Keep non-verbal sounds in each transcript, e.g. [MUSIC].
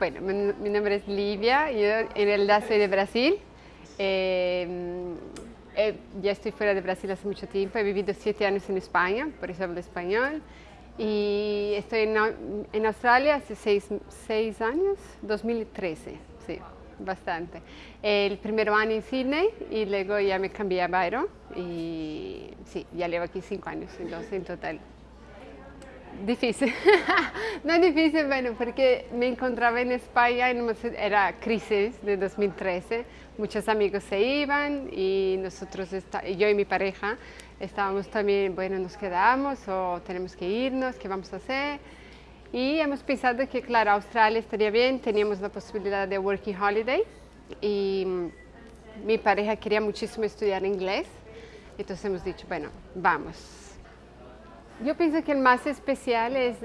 Bueno, mi, mi nombre es Livia, yo en realidad soy de Brasil. Eh, eh, ya estoy fuera de Brasil hace mucho tiempo, he vivido siete años en España, por eso hablo español. Y estoy en, en Australia hace seis, seis, años, 2013, sí, bastante. El primer año en Sydney y luego ya me cambié a Byron y sí, ya llevo aquí cinco años, entonces en total Difícil, [LAUGHS] no difícil, bueno, porque me encontraba en España, en era crisis de 2013, muchos amigos se iban y nosotros, yo y mi pareja, estábamos también, bueno, nos quedamos o tenemos que irnos, ¿qué vamos a hacer? Y hemos pensado que, claro, Australia estaría bien, teníamos la posibilidad de working holiday y mi pareja quería muchísimo estudiar inglés, entonces hemos dicho, bueno, vamos, yo pienso que el más especial es,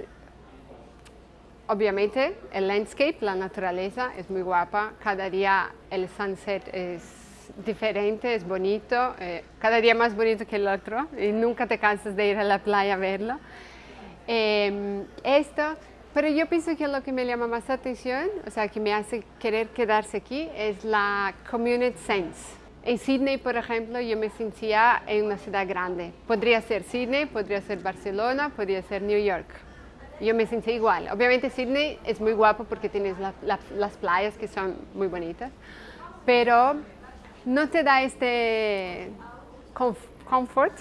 obviamente, el landscape, la naturaleza, es muy guapa. Cada día el sunset es diferente, es bonito, eh, cada día más bonito que el otro y nunca te cansas de ir a la playa a verlo. Em, esto, pero yo pienso que lo que me llama más atención, o sea, que me hace querer quedarse aquí, es la community sense. En Sydney, por ejemplo, yo me sentía en una ciudad grande. Podría ser Sydney, podría ser Barcelona, podría ser New York. Yo me sentía igual. Obviamente Sydney es muy guapo porque tienes las playas que son muy bonitas, pero no te da este comfort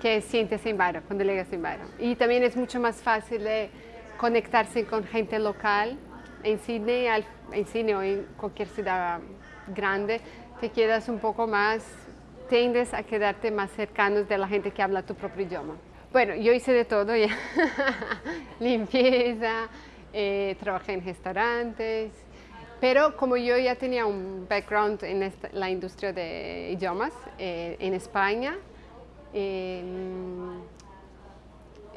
que sientes en Byron, cuando llegas en Byron. Y también es mucho más fácil de conectarse con gente local en Sydney, en Sydney o en cualquier ciudad grande te quedas un poco más, tiendes a quedarte más cercanos de la gente que habla tu propio idioma. Bueno, yo hice de todo ya, [LAUGHS] limpieza, eh, trabajé en restaurantes, pero como yo ya tenía un background en la industria de idiomas eh, en España, em,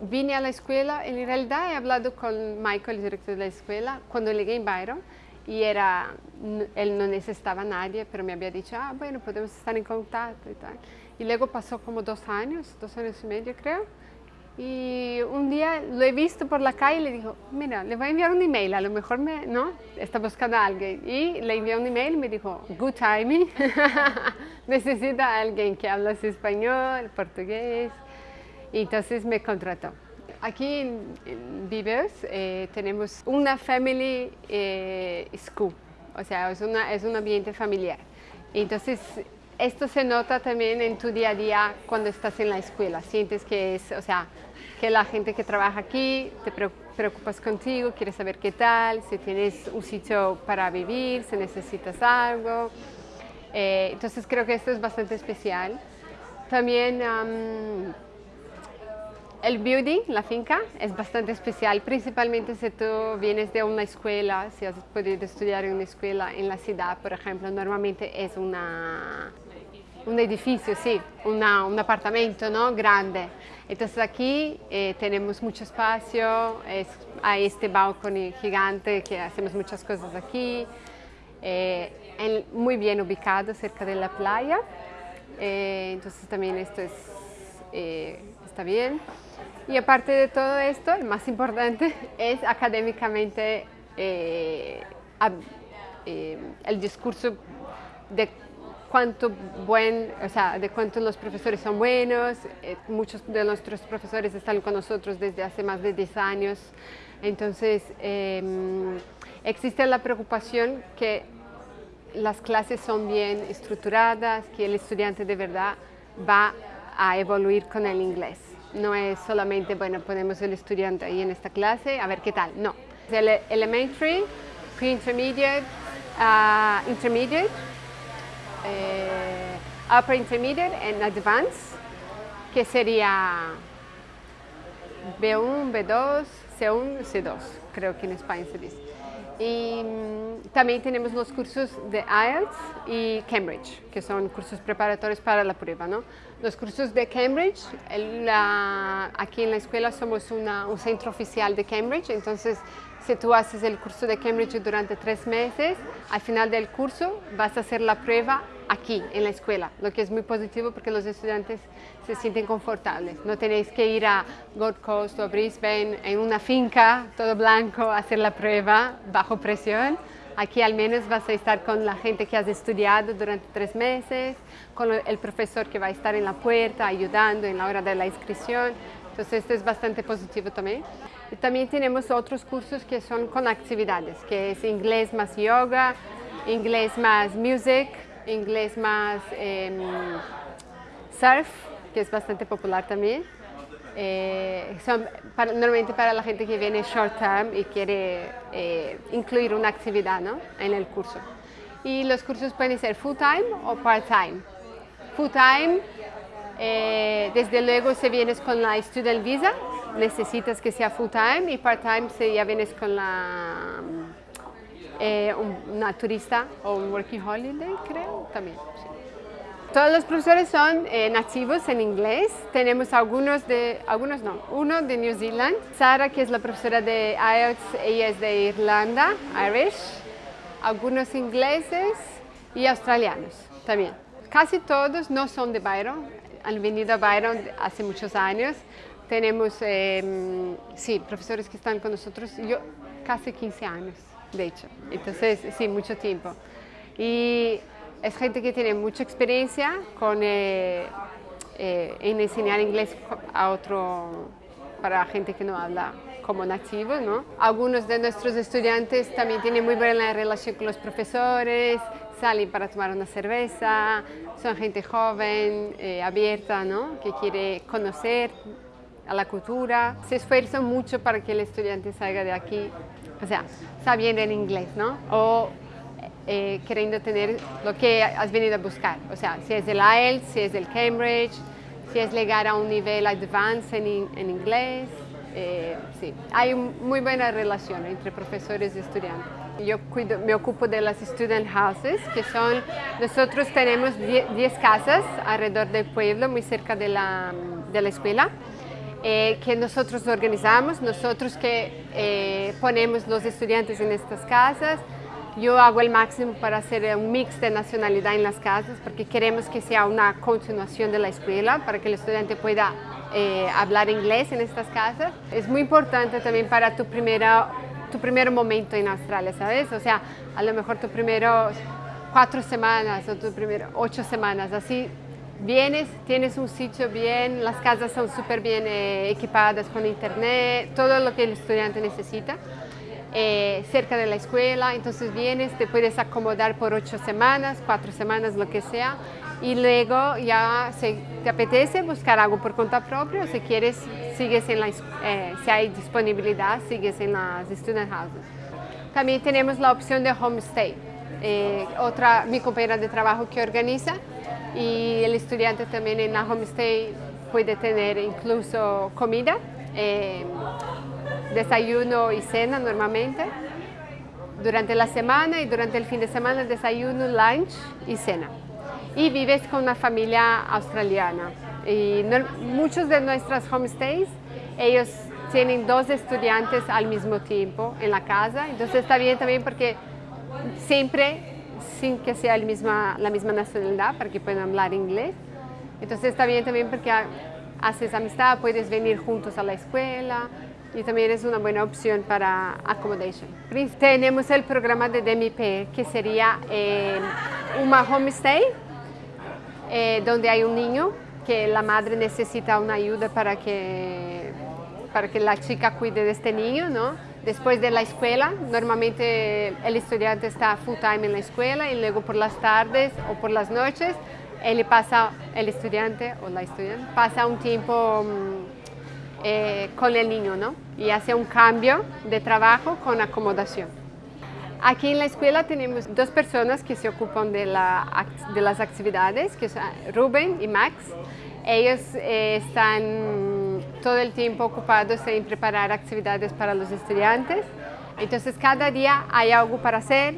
vine a la escuela, en realidad he hablado con Michael, el director de la escuela, cuando llegué en Byron, y era, él no necesitaba a nadie, pero me había dicho, ah, bueno, podemos estar en contacto y tal. Y luego pasó como dos años, dos años y medio creo, y un día lo he visto por la calle y le dijo, mira, le voy a enviar un email, a lo mejor me, ¿no? Está buscando a alguien. Y le envié un email y me dijo, good timing, [LAUGHS] necesita a alguien que habla español, portugués. Y entonces me contrató. Aquí en, Vivers eh, tenemos una family eh, school, o sea, es, una, es un ambiente familiar. Entonces, esto se nota también en tu día a día cuando estás en la escuela. Sientes que es, o sea, que la gente que trabaja aquí te preocupas contigo, quieres saber qué tal, si tienes un sitio para vivir, si necesitas algo. Eh, entonces creo que esto es bastante especial. También el building, la finca, es bastante especial, principalmente si tú vienes de una escuela, si has podido estudiar en una escuela en la ciudad, por ejemplo, normalmente es una, un edificio, sí, una, un apartamento ¿no? grande. Entonces aquí eh, tenemos mucho espacio, es, hay este balcón gigante que hacemos muchas cosas aquí, eh, muy bien ubicado cerca de la playa, eh, entonces también esto es, está bien. Y aparte de todo esto, el más importante [LAUGHS] es académicamente eh, eh, el discurso de cuánto buen, o sea, de cuánto los profesores son buenos. Eh, muchos de nuestros profesores están con nosotros desde hace más de 10 años. Entonces, em, existe la preocupación que las clases son bien estructuradas, que el estudiante de verdad va a evoluir con el inglés. No es solamente, bueno, ponemos el estudiante ahí en esta clase, a ver qué tal. No. El elementary, pre-intermediate, uh, intermediate, eh, upper intermediate and advanced, que sería B1, B2, C1, C2, creo que en España se dice. Y mm, también tenemos los cursos de IELTS y Cambridge, que son cursos preparatorios para la prueba. ¿no? Los cursos de Cambridge, aquí en la escuela somos un centro oficial de Cambridge, entonces si tú haces el curso de Cambridge durante tres meses, al final del curso vas a hacer la prueba aquí, en la escuela, lo que es muy positivo porque los estudiantes se sienten confortables. No tenéis que ir a Gold Coast o Brisbane en una finca, todo blanco, a hacer la prueba bajo presión. Aquí al menos vas a estar con la gente que has estudiado durante tres meses, con el profesor que va a estar en la puerta ayudando en la hora de la inscripción. Entonces esto es bastante positivo también. También tenemos otros cursos que son con actividades, que es inglés más yoga, inglés más music, inglés más em, surf, que es bastante popular también. Eh, son normalmente para la gente que viene short term y quiere eh, incluir una actividad ¿no? en el curso. Y los cursos pueden ser full time o part time. Full time, eh, desde luego si vienes con la student visa, necesitas que sea full time y part time si ya vienes con la eh, una turista o un working holiday, creo, también. Todos los profesores son eh, nativos en inglés. Tenemos algunos de, algunos no, uno de New Zealand. Sara, que es la profesora de IELTS, ella es de Irlanda, Irish. Algunos ingleses y australianos también. Casi todos no son de Byron, han venido a Byron hace muchos años. Tenemos, em, sí, profesores que están con nosotros, yo casi 15 años de hecho. Entonces, sí, mucho tiempo. Y es gente que tiene mucha experiencia con, eh, eh, en enseñar inglés a otro, para gente que no habla como nativo, ¿no? Algunos de nuestros estudiantes también tienen muy buena relación con los profesores, salen para tomar una cerveza, son gente joven, eh, abierta, ¿no? Que quiere conocer a la cultura. Se esfuerzan mucho para que el estudiante salga de aquí o sea, sabiendo en inglés, ¿no? O eh, queriendo tener lo que has venido a buscar, o sea, si es el IELTS, si es el Cambridge, si es llegar a un nivel advanced en, en inglés, eh, sí, hay muy buena relación entre profesores y estudiantes. Yo cuido, me ocupo de las student houses, que son, nosotros tenemos 10 casas alrededor del pueblo, muy cerca de la, de la escuela, eh, que nosotros organizamos, nosotros que eh, ponemos los estudiantes en estas casas. Yo hago el máximo para hacer un mix de nacionalidad en las casas porque queremos que sea una continuación de la escuela para que el estudiante pueda eh, hablar inglés en estas casas. Es muy importante también para tu, primera, tu primer momento en Australia, ¿sabes? O sea, a lo mejor tu primero cuatro semanas o tu primero ocho semanas, así vienes, tienes un sitio bien, las casas son súper bien eh, equipadas con internet, todo lo que el estudiante necesita, eh, cerca de la escuela, entonces vienes, te puedes acomodar por ocho semanas, cuatro semanas, lo que sea, y luego ya si te apetece buscar algo por cuenta propia, o si quieres, sigues en la, eh, si hay disponibilidad, sigues en las student houses. También tenemos la opción de homestay, otra, mi compañera de trabajo que organiza, y el estudiante también en la homestay puede tener incluso comida, eh, desayuno y cena normalmente durante la semana y durante el fin de semana desayuno, lunch y cena. Y vives con una familia australiana. Y muchos de nuestras homestays, ellos tienen dos estudiantes al mismo tiempo en la casa, entonces está bien también porque siempre sin que sea la misma nacionalidad para que puedan hablar inglés. Entonces está bien también porque haces amistad, puedes venir juntos a la escuela y también es una buena opción para accommodation. Tenemos el programa de DMP que sería eh, una homestay donde hay un niño que la madre necesita una ayuda para que, para que la chica cuide de este niño, ¿no? Después de la escuela, normalmente el estudiante está full time en la escuela y luego por las tardes o por las noches, él pasa, el estudiante o la estudiante pasa un tiempo mm, eh, con el niño, ¿no? Y hace un cambio de trabajo con acomodación. Aquí en la escuela tenemos dos personas que se ocupan de, la, de las actividades, que son Rubén y Max. Ellos eh, están todo el tiempo ocupados en preparar actividades para los estudiantes. Entonces cada día hay algo para hacer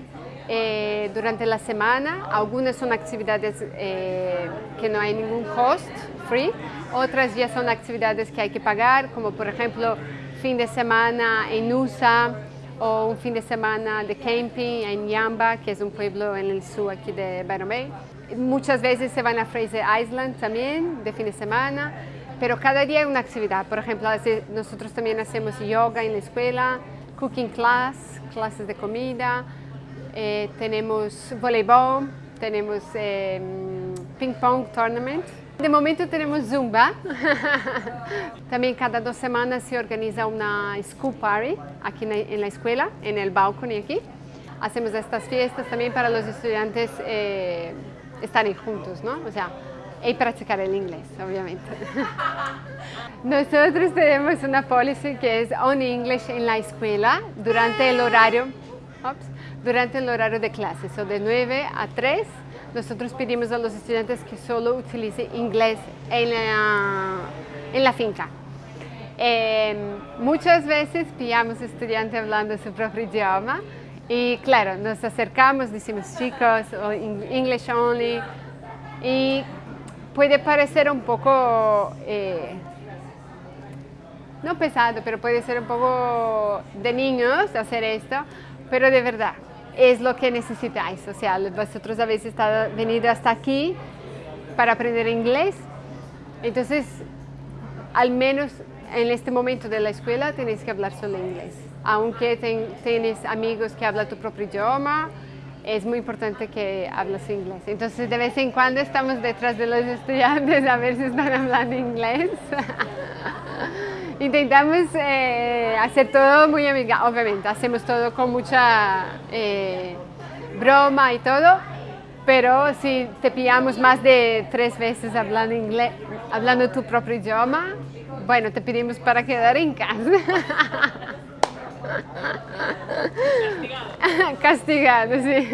eh, durante la semana. Algunas son actividades eh, que no hay ningún cost, free. Otras ya son actividades que hay que pagar, como por ejemplo fin de semana en USA o un fin de semana de camping en Yamba, que es un pueblo en el sur aquí de Byron Bay. Muchas veces se van a Fraser Island también, de fin de semana, pero cada día hay una actividad. Por ejemplo, nosotros también hacemos yoga en la escuela, cooking class, clases de comida, eh, tenemos voleibol, tenemos eh, ping pong tournament. De momento tenemos Zumba. [LAUGHS] También cada dos semanas se organiza una school party aquí en la escuela, en el balcón aquí. Hacemos estas fiestas también para los estudiantes eh, estar juntos, ¿no? O sea, y practicar el inglés, obviamente. [LAUGHS] Nosotros tenemos una policy que es on English en la escuela durante el horario, durante el horario de clases, o de 9 a 3. Nosotros pedimos a los estudiantes que solo utilicen inglés en la, en la finca. Em, muchas veces pillamos estudiantes hablando su propio idioma y claro, nos acercamos, decimos chicos, English only, y puede parecer un poco, eh, no pesado, pero puede ser un poco de niños hacer esto, pero de verdad, es lo que necesitáis. O sea, vosotros habéis estado, venido hasta aquí para aprender inglés, entonces al menos en este momento de la escuela tenéis que hablar solo inglés. Aunque tienes amigos que hablan tu propio idioma, es muy importante que hables inglés. Entonces, de vez en cuando estamos detrás de los estudiantes a ver si están hablando inglés. [LAUGHS] Intentamos eh, hacer todo muy amigable, obviamente, hacemos todo con mucha eh, broma y todo, pero si te pillamos más de tres veces hablando inglés, hablando tu propio idioma, bueno, te pedimos para quedar en casa. [LAUGHS] Castigado. [LAUGHS] Castigado, sí.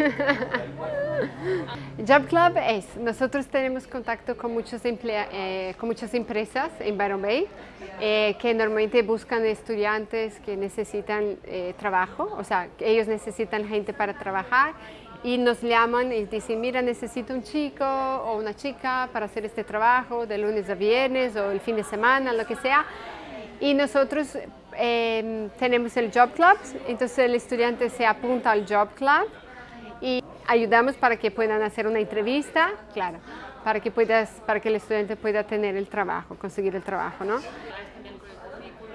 Job Club es, nosotros tenemos contacto con, muchos eh, con muchas empresas en Byron Bay eh, que normalmente buscan estudiantes que necesitan eh, trabajo, o sea, ellos necesitan gente para trabajar y nos llaman y dicen, mira, necesito un chico o una chica para hacer este trabajo de lunes a viernes o el fin de semana, lo que sea. Y nosotros Em, tenemos el Job Club, entonces el estudiante se apunta al Job Club y ayudamos para que puedan hacer una entrevista, claro, para que, puedas, para que el estudiante pueda tener el trabajo, conseguir el trabajo, ¿no?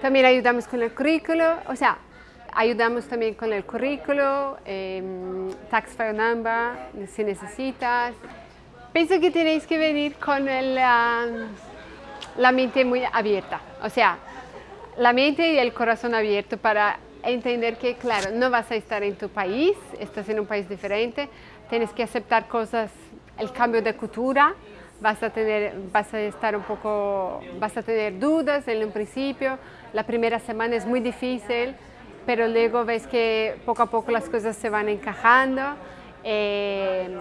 También ayudamos con el currículo, o sea, ayudamos también con el currículo, eh, tax file number, si necesitas. Pienso que tenéis que venir con la mente muy abierta, o sea, la mente y el corazón abierto para entender que, claro, no vas a estar en tu país, estás en un país diferente, tienes que aceptar cosas, el cambio de cultura, vas a tener, vas a estar un poco, vas a tener dudas en un principio, la primera semana es muy difícil, pero luego ves que poco a poco las cosas se van encajando. Eh,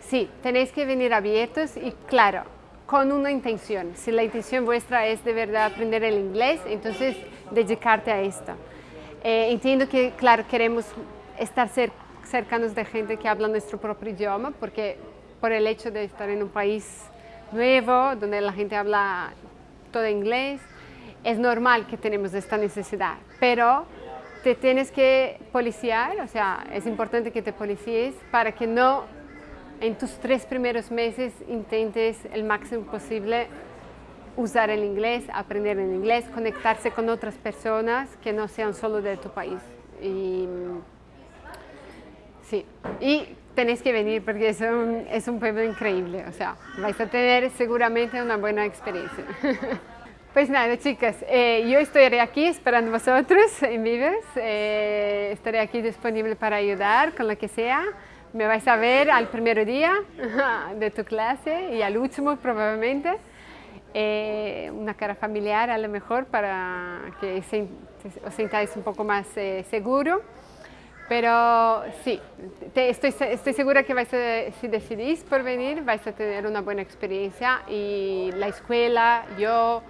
sí, tenéis que venir abiertos y claro, con una intención. Si la intención vuestra es de verdad aprender el inglés, entonces dedicarte a esto. Eh, entiendo que, claro, queremos estar cercanos de gente que habla nuestro propio idioma, porque por el hecho de estar en un país nuevo, donde la gente habla todo inglés, es normal que tenemos esta necesidad, pero te tienes que policiar, o sea, es importante que te policies para que no en tus tres primeros meses intentes el máximo posible usar el inglés, aprender el inglés, conectarse con otras personas que no sean solo de tu país. Y, sí, y tenéis que venir porque es un, es un pueblo increíble, o sea, vais a tener seguramente una buena experiencia. [LAUGHS] Pues nada, chicas, eh, yo estaré aquí esperando vosotros en Vives, eh, estaré aquí disponible para ayudar con lo que sea. Me vais a ver al primer día [LAUGHS] de tu clase y al último probablemente. Eh, una cara familiar a lo mejor para que os sintáis un poco más eh, seguro. Pero sí, estoy, estoy, segura que vais a, si decidís por venir vais a tener una buena experiencia y la escuela, yo,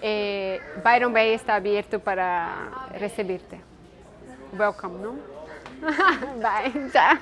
eh, Byron Bay está abierto para recibirte. Welcome, ¿no? [LAUGHS] bạn trả